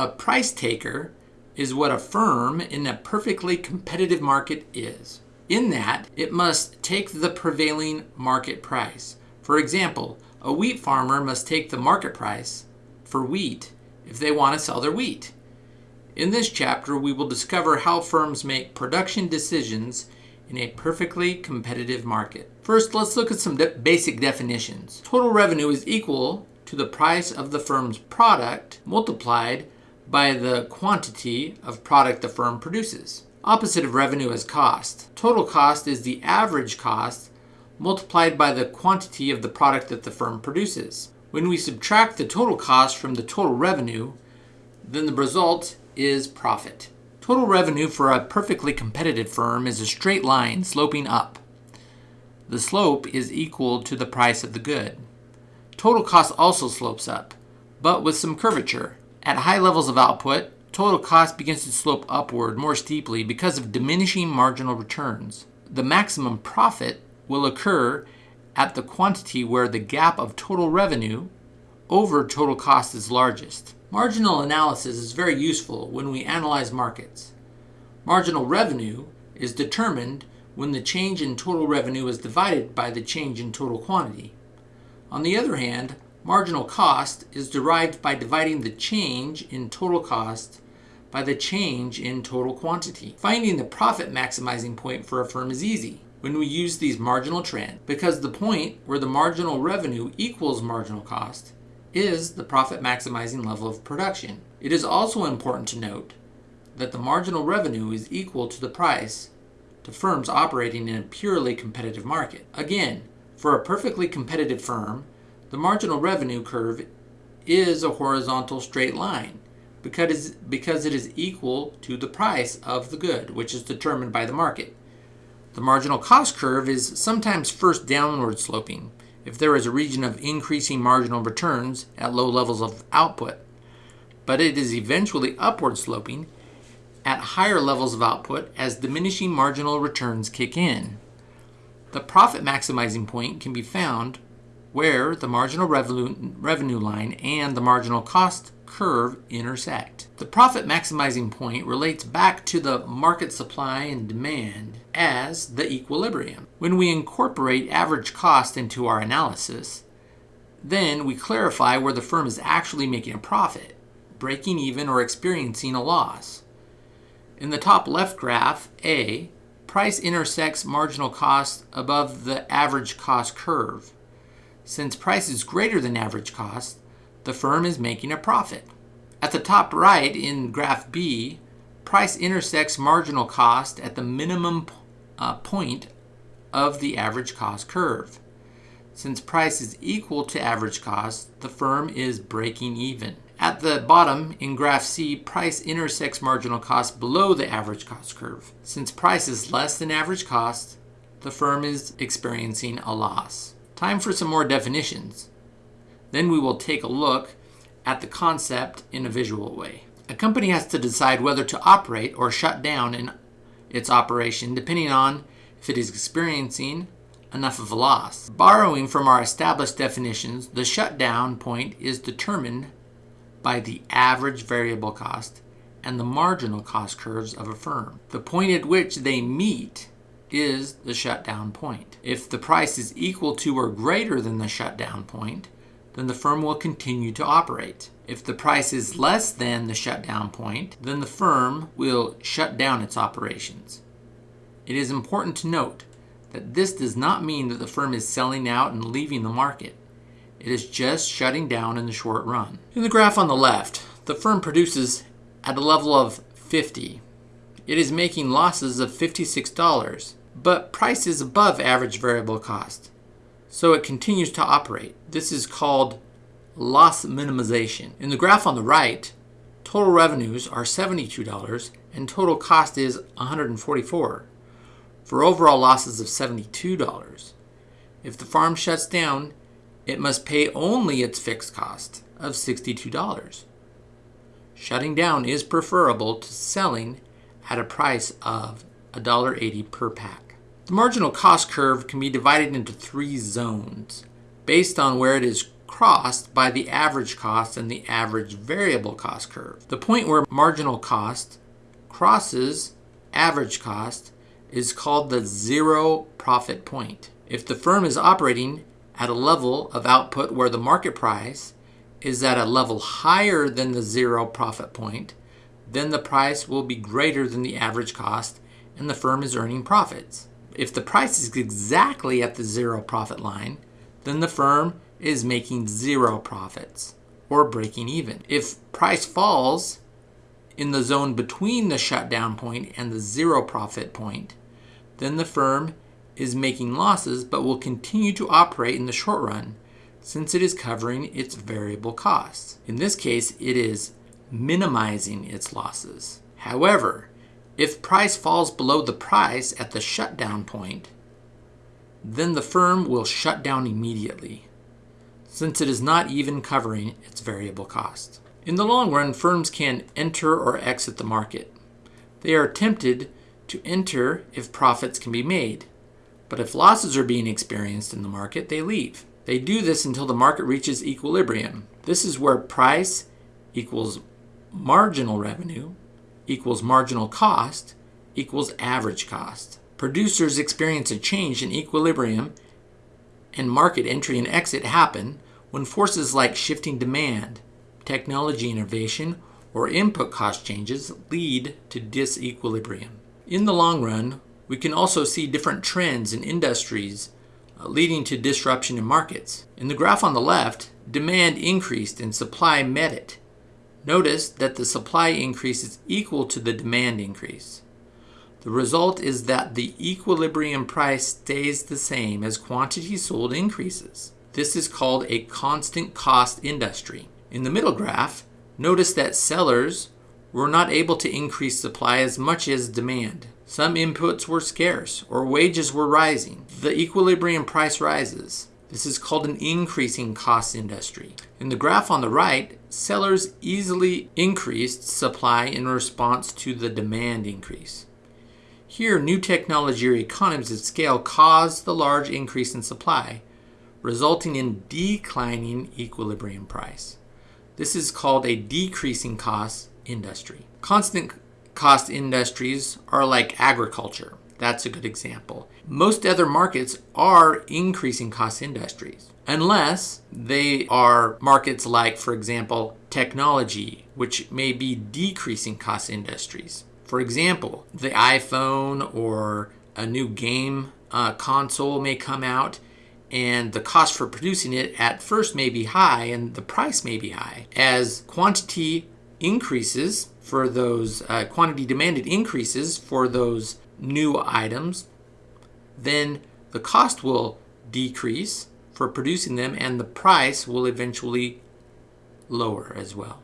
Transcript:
A price taker is what a firm in a perfectly competitive market is. In that, it must take the prevailing market price. For example, a wheat farmer must take the market price for wheat if they want to sell their wheat. In this chapter, we will discover how firms make production decisions in a perfectly competitive market. First, let's look at some de basic definitions. Total revenue is equal to the price of the firm's product multiplied by the quantity of product the firm produces. Opposite of revenue is cost. Total cost is the average cost multiplied by the quantity of the product that the firm produces. When we subtract the total cost from the total revenue, then the result is profit. Total revenue for a perfectly competitive firm is a straight line sloping up. The slope is equal to the price of the good. Total cost also slopes up, but with some curvature. At high levels of output, total cost begins to slope upward more steeply because of diminishing marginal returns. The maximum profit will occur at the quantity where the gap of total revenue over total cost is largest. Marginal analysis is very useful when we analyze markets. Marginal revenue is determined when the change in total revenue is divided by the change in total quantity. On the other hand, marginal cost is derived by dividing the change in total cost by the change in total quantity. Finding the profit maximizing point for a firm is easy when we use these marginal trends because the point where the marginal revenue equals marginal cost is the profit maximizing level of production. It is also important to note that the marginal revenue is equal to the price to firms operating in a purely competitive market. Again, for a perfectly competitive firm, the marginal revenue curve is a horizontal straight line because, it is equal to the price of the good, which is determined by the market. The marginal cost curve is sometimes first downward sloping if there is a region of increasing marginal returns at low levels of output, but it is eventually upward sloping at higher levels of output as diminishing marginal returns kick in. The profit maximizing point can be found where the marginal revenue, revenue line and the marginal cost curve intersect. The profit maximizing point relates back to the market supply and demand as the equilibrium. When we incorporate average cost into our analysis, then we clarify where the firm is actually making a profit, breaking even or experiencing a loss. In the top left graph, A, price intersects marginal cost above the average cost curve. Since price is greater than average cost, the firm is making a profit. At the top right in graph B, price intersects marginal cost at the minimum uh, point of the average cost curve. Since price is equal to average cost, the firm is breaking even. At the bottom in graph C, price intersects marginal cost below the average cost curve. Since price is less than average cost, the firm is experiencing a loss. Time for some more definitions. Then we will take a look at the concept in a visual way. A company has to decide whether to operate or shut down in its operation depending on if it is experiencing enough of a loss. Borrowing from our established definitions, the shutdown point is determined by the average variable cost and the marginal cost curves of a firm. The point at which they meet is the shutdown point. If the price is equal to or greater than the shutdown point, then the firm will continue to operate. If the price is less than the shutdown point, then the firm will shut down its operations. It is important to note that this does not mean that the firm is selling out and leaving the market. It is just shutting down in the short run. In the graph on the left, the firm produces at a level of 50. It is making losses of $56, but price is above average variable cost. So it continues to operate. This is called loss minimization. In the graph on the right, total revenues are $72 and total cost is $144 for overall losses of $72. If the farm shuts down, it must pay only its fixed cost of $62. Shutting down is preferable to selling at a price of $1.80 per pack. The marginal cost curve can be divided into three zones based on where it is crossed by the average cost and the average variable cost curve. The point where marginal cost crosses average cost is called the zero profit point. If the firm is operating at a level of output where the market price is at a level higher than the zero profit point, then the price will be greater than the average cost and the firm is earning profits. If the price is exactly at the zero profit line, then the firm is making zero profits or breaking even. If price falls in the zone between the shutdown point and the zero profit point, then the firm is making losses but will continue to operate in the short run since it is covering its variable costs. In this case, it is minimizing its losses. However, if price falls below the price at the shutdown point, then the firm will shut down immediately, since it is not even covering its variable costs. In the long run, firms can enter or exit the market. They are tempted to enter if profits can be made, but if losses are being experienced in the market, they leave. They do this until the market reaches equilibrium. This is where price equals marginal revenue equals marginal cost equals average cost. Producers experience a change in equilibrium and market entry and exit happen when forces like shifting demand, technology innovation, or input cost changes lead to disequilibrium. In the long run, we can also see different trends in industries uh, leading to disruption in markets. In the graph on the left, demand increased and supply met it. Notice that the supply increase is equal to the demand increase. The result is that the equilibrium price stays the same as quantity sold increases. This is called a constant cost industry. In the middle graph, notice that sellers were not able to increase supply as much as demand. Some inputs were scarce or wages were rising. The equilibrium price rises. This is called an increasing cost industry. In the graph on the right, sellers easily increased supply in response to the demand increase. Here, new technology or economies of scale caused the large increase in supply, resulting in declining equilibrium price. This is called a decreasing cost industry. Constant cost industries are like agriculture. That's a good example. Most other markets are increasing cost industries, unless they are markets like, for example, technology, which may be decreasing cost industries. For example, the iPhone or a new game uh, console may come out and the cost for producing it at first may be high and the price may be high. As quantity increases for those, uh, quantity demanded increases for those new items, then the cost will decrease for producing them and the price will eventually lower as well.